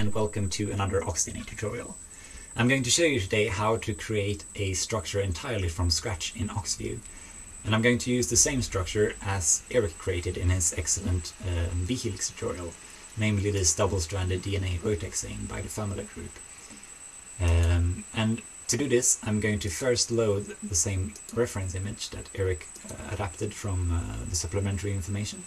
and welcome to another Oxdna tutorial. I'm going to show you today how to create a structure entirely from scratch in OxView. And I'm going to use the same structure as Eric created in his excellent um, vHelix tutorial, namely this double-stranded DNA rotaxane by the Famulok Group. Um, and to do this, I'm going to first load the same reference image that Eric uh, adapted from uh, the supplementary information.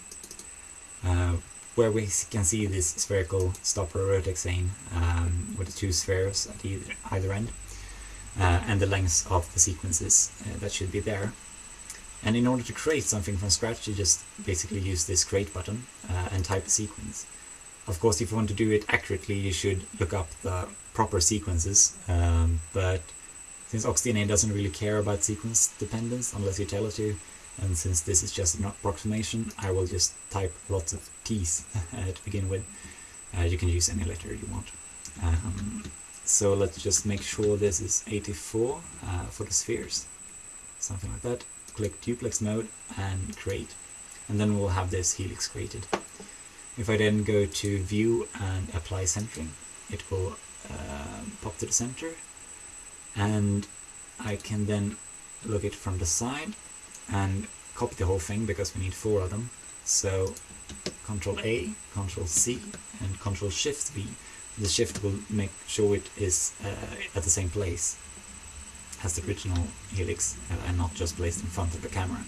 Uh, where we can see this spherical stopper rotaxane um, with the two spheres at either, either end uh, and the lengths of the sequences uh, that should be there. And in order to create something from scratch you just basically use this create button uh, and type a sequence. Of course if you want to do it accurately you should look up the proper sequences um, but since OxDNA doesn't really care about sequence dependence unless you tell it to and since this is just an approximation, I will just type lots of t's to begin with. Uh, you can use any letter you want. Um, so let's just make sure this is 84 uh, for the spheres. Something like that. Click duplex mode and create. And then we'll have this helix created. If I then go to view and apply centering, it will uh, pop to the center. And I can then look it from the side and copy the whole thing because we need four of them. So Control A, Control C, and Control Shift V. The shift will make sure it is uh, at the same place as the original helix uh, and not just placed in front of the camera.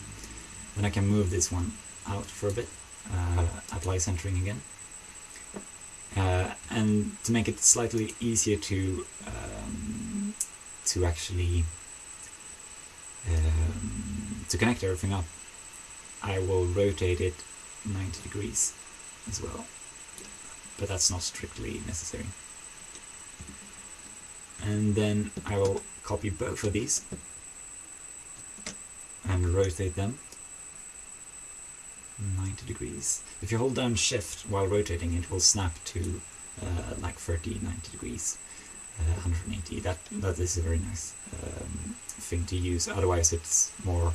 Then I can move this one out for a bit, uh, apply centering again. Uh, and to make it slightly easier to um, to actually um, to connect everything up, I will rotate it 90 degrees as well, but that's not strictly necessary. And then I will copy both of these and rotate them 90 degrees. If you hold down shift while rotating it will snap to uh, like 30, 90 degrees, uh, 180. That, that is a very nice um, thing to use, otherwise it's more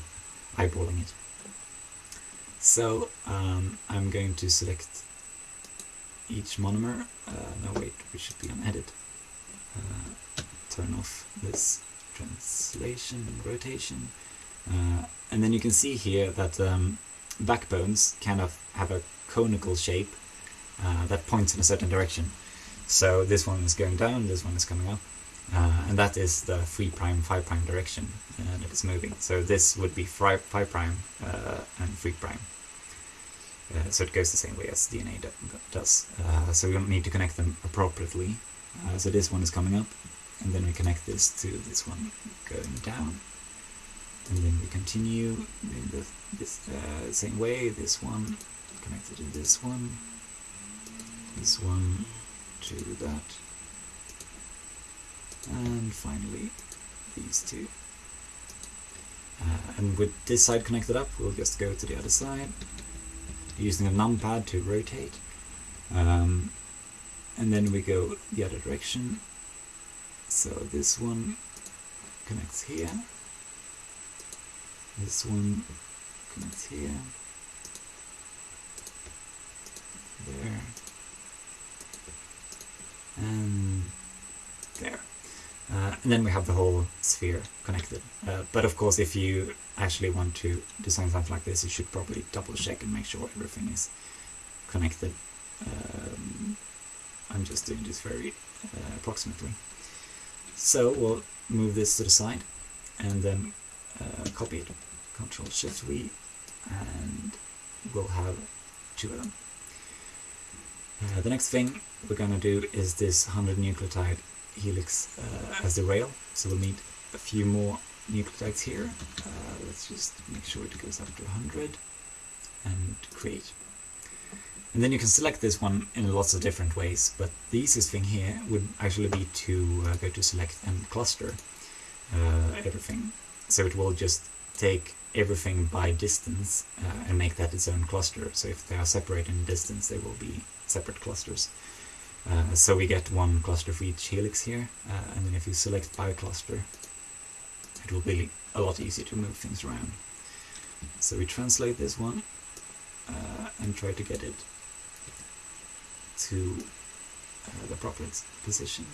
eyeballing it. So um, I'm going to select each monomer, uh, no wait, we should be on edit, uh, turn off this translation and rotation, uh, and then you can see here that um, backbones kind of have a conical shape uh, that points in a certain direction. So this one is going down, this one is coming up, uh, and that is the 3 prime 5 prime direction uh, that it's moving. So this would be 5 prime uh, and 3 prime. Uh, so it goes the same way as DNA does. Uh, so we don't need to connect them appropriately. Uh, so this one is coming up, and then we connect this to this one going down. And then we continue in the this, same way, this one connected to this one, this one to that and finally these two. Uh, and with this side connected up, we'll just go to the other side, using a numpad to rotate. Um, and then we go the other direction. So this one connects here. This one connects here. And then we have the whole sphere connected. Uh, but of course, if you actually want to design something like this, you should probably double check and make sure everything is connected. Um, I'm just doing this very uh, approximately. So we'll move this to the side and then uh, copy it. Control Shift V and we'll have two of them. Uh, the next thing we're going to do is this 100 nucleotide helix uh, as the rail. So we'll need a few more nucleotides here. Uh, let's just make sure it goes up to 100 and create. And then you can select this one in lots of different ways, but the easiest thing here would actually be to uh, go to select and cluster uh, everything. So it will just take everything by distance uh, and make that its own cluster. So if they are separated in distance, they will be separate clusters. Uh, so we get one cluster for each helix here, uh, and then if you select by cluster, it will be a lot easier to move things around. So we translate this one uh, and try to get it to uh, the proper position.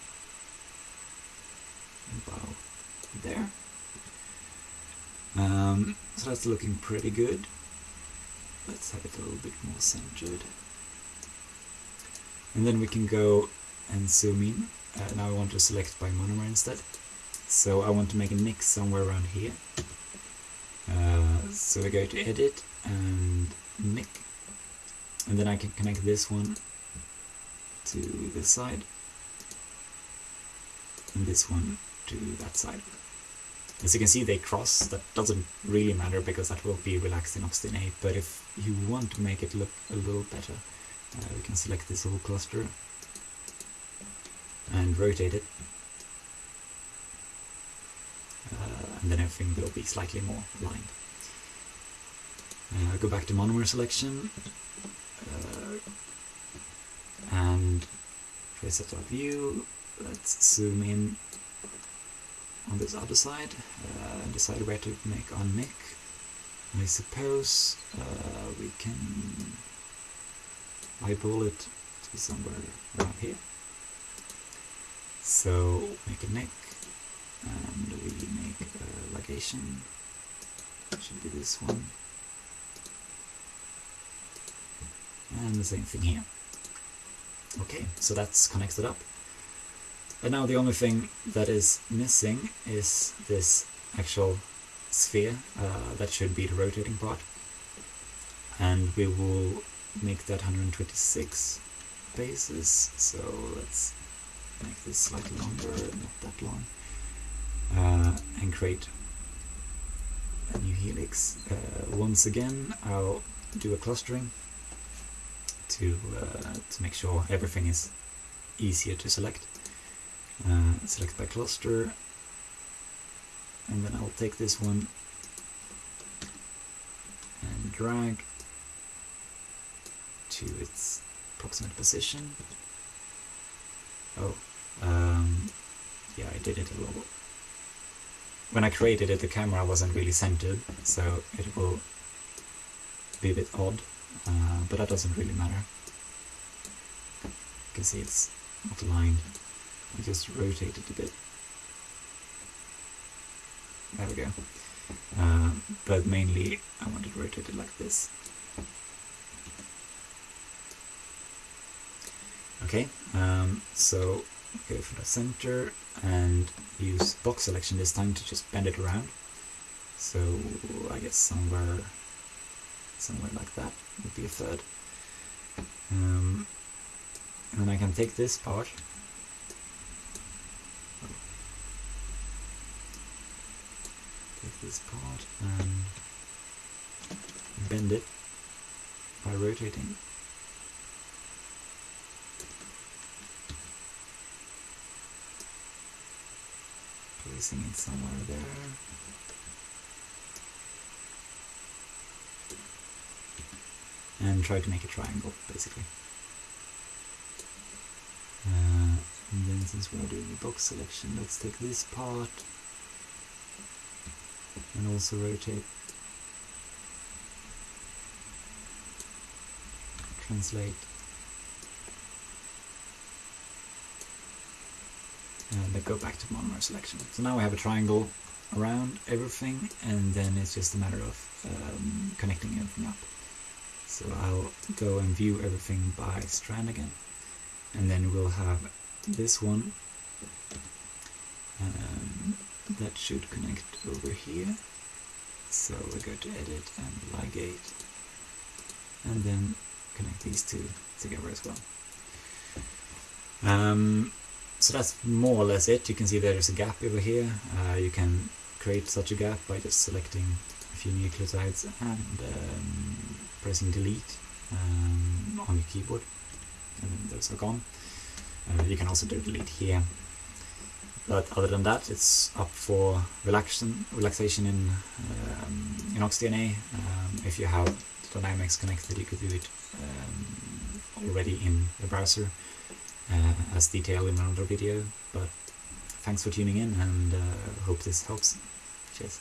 About there. Um, so that's looking pretty good. Let's have it a little bit more centered. And then we can go and zoom in. Uh, now I want to select by monomer instead. So I want to make a nick somewhere around here. Uh, so we go to edit and nick. And then I can connect this one to this side. And this one to that side. As you can see they cross, that doesn't really matter because that will be relaxed in Oxygen but if you want to make it look a little better, uh, we can select this whole cluster and rotate it. Uh, and then everything will be slightly more aligned. Uh, go back to monomer selection uh, and trace it our view. Let's zoom in on this other side uh, and decide where to make our nick. I suppose uh, we can eyeball it to somewhere around here. So make a nick and we make a ligation. Should be this one. And the same thing here. Okay, so that's connected up. And now the only thing that is missing is this actual sphere, uh, that should be the rotating part. And we will make that 126 bases, so let's make this slightly longer, not that long, uh, and create a new helix. Uh, once again, I'll do a clustering to, uh, to make sure everything is easier to select. Uh, select by cluster, and then I'll take this one and drag to its approximate position. Oh, um, yeah, I did it a little. When I created it, the camera wasn't really centered, so it will be a bit odd, uh, but that doesn't really matter. You can see it's not aligned. I just rotate it a bit. There we go. Uh, but mainly I want it rotated like this. Okay, um, so go for the center and use box selection this time to just bend it around. So I guess somewhere somewhere like that would be a third. Um, and then I can take this part take this part and bend it by rotating placing it somewhere there. And try to make a triangle, basically. Uh, and then since we're doing a box selection, let's take this part and also rotate. Translate and then go back to monomer selection. So now we have a triangle around everything and then it's just a matter of um, connecting everything up. So I'll go and view everything by strand again and then we'll have this one um, that should connect over here. So we go to edit and ligate and then connect these two together as well. Um, so that's more or less it. You can see there's a gap over here. Uh, you can create such a gap by just selecting a few nucleotides and um, pressing delete um, on your keyboard and then those are gone. Uh, you can also do delete here. But other than that, it's up for relaxation, relaxation in um, in OxDNA. Um, if you have Dynamics connected, you could do it um, already in the browser uh, as detailed in another video. But thanks for tuning in and uh, hope this helps. Cheers.